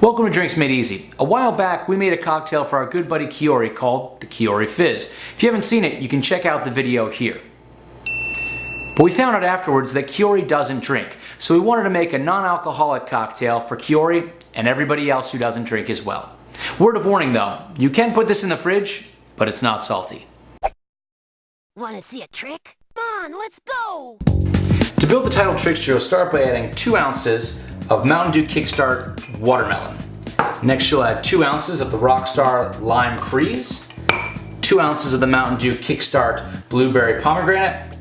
Welcome to Drinks Made Easy. A while back, we made a cocktail for our good buddy Kiori called the Kiori Fizz. If you haven't seen it, you can check out the video here. But we found out afterwards that Kiori doesn't drink, so we wanted to make a non-alcoholic cocktail for Kiori and everybody else who doesn't drink as well. Word of warning though, you can put this in the fridge, but it's not salty. Wanna see a trick? Come on, let's go! To build the title trickster, you'll start by adding 2 ounces of Mountain Dew Kickstart Watermelon. Next you'll add 2 ounces of the Rockstar Lime Freeze, 2 ounces of the Mountain Dew Kickstart Blueberry Pomegranate,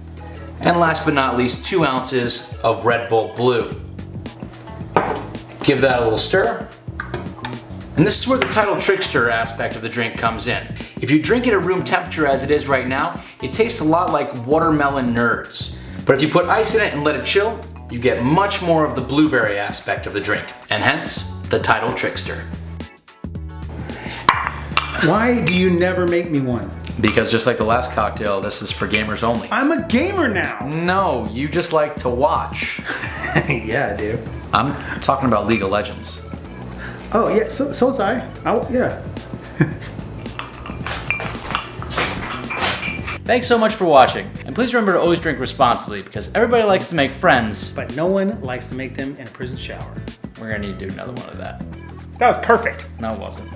and last but not least 2 ounces of Red Bull Blue. Give that a little stir. And this is where the title trickster aspect of the drink comes in. If you drink it at room temperature as it is right now, it tastes a lot like watermelon nerds. But if you put ice in it and let it chill, you get much more of the blueberry aspect of the drink, and hence the title trickster. Why do you never make me one? Because just like the last cocktail, this is for gamers only. I'm a gamer now. No, you just like to watch. yeah, I do. I'm talking about League of Legends. Oh yeah, so so was I. Oh yeah. Thanks so much for watching, please remember to always drink responsibly because everybody likes to make friends. But no one likes to make them in a prison shower. We're gonna need to do another one of that. That was perfect. No, it wasn't.